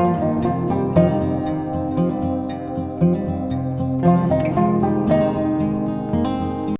Música